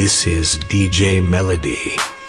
This is DJ Melody.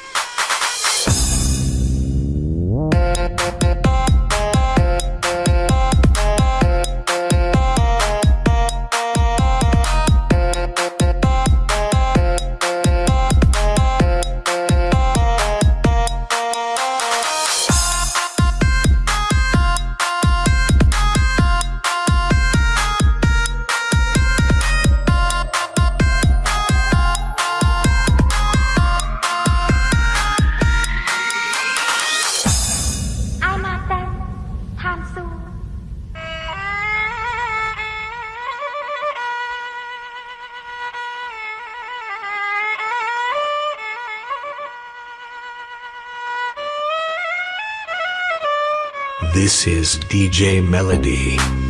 This is DJ Melody.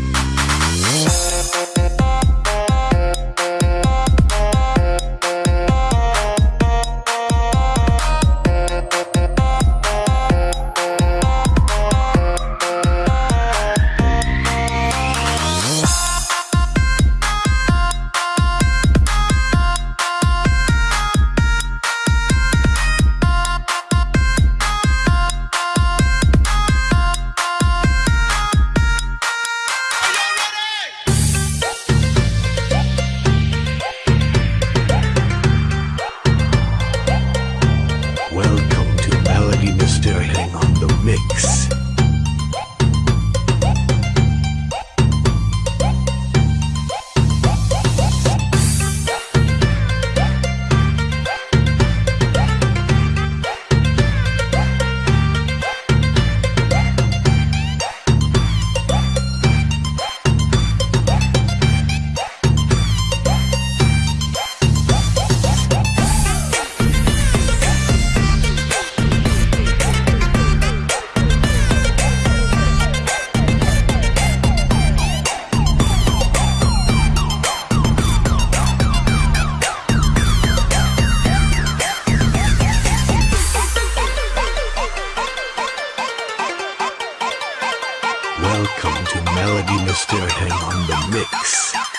Mix. Mr. Hang on the mix.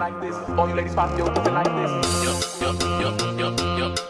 Raw. All you ladies pop your pussy like this. All you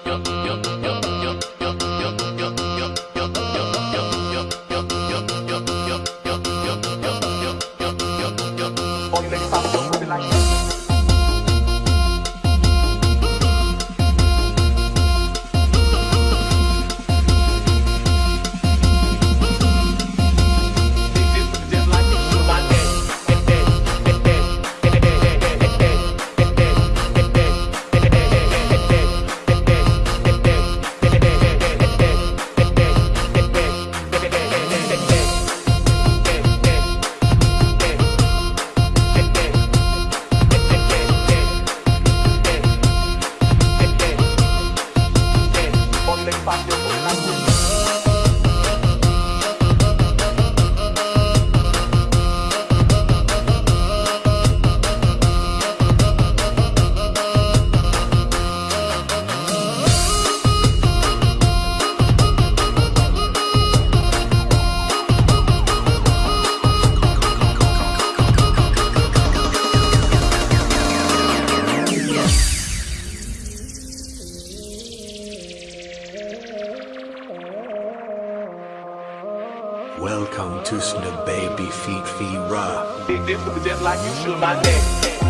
feet, feet raw. Big dip with the death like you should my neck.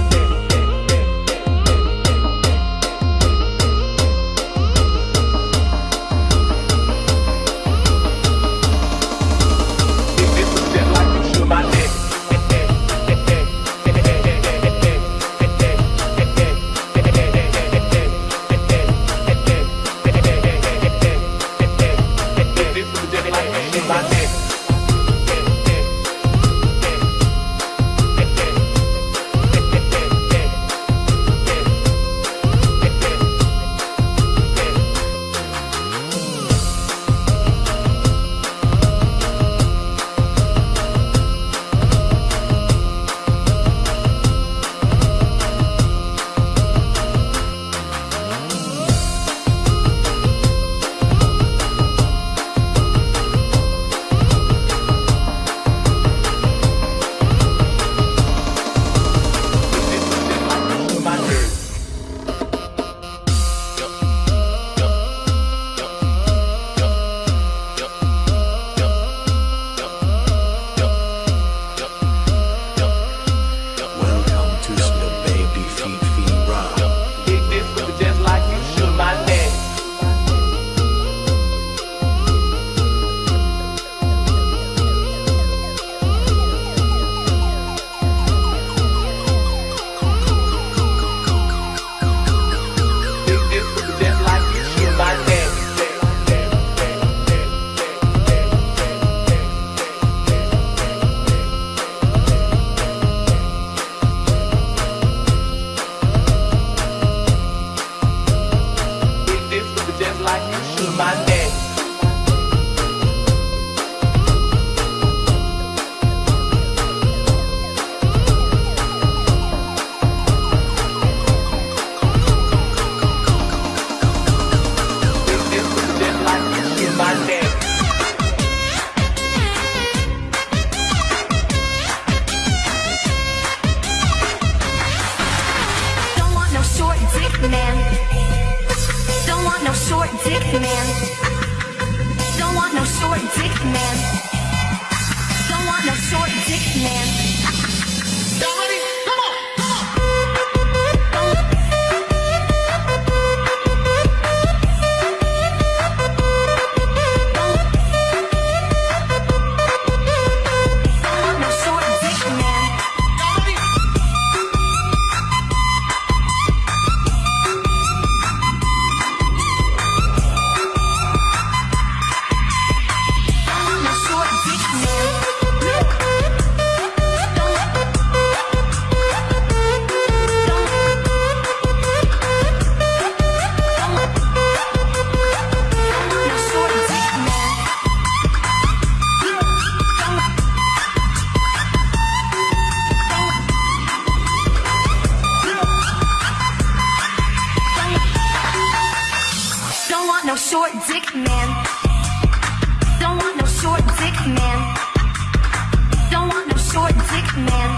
man.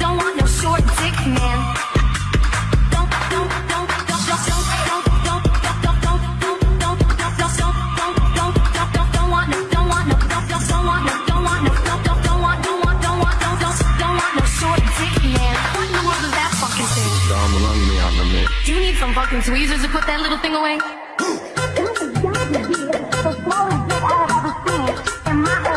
Don't want no short dick man. Don't, don't, don't, don't, don't, don't, don't, don't, don't, don't, don't, don't, don't, don't, don't, don't, want no, don't want no, don't, don't, want no, don't want no, don't, don't, want, don't want, don't want, don't, don't, don't want no short dick man. What in the world is that fucking thing? You need some fucking tweezers to put that little thing away? This is gotta be the smallest I have ever seen in my